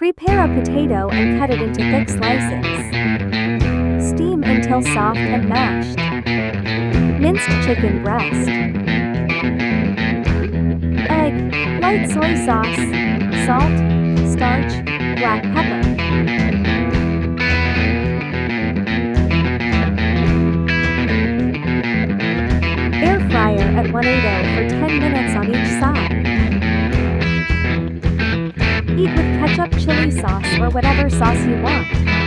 Prepare a potato and cut it into thick slices. Steam until soft and mashed. Minced chicken breast. Egg, light soy sauce, salt, starch, black pepper. Air fryer at 180 for 10 minutes on Eat with ketchup chili sauce or whatever sauce you want.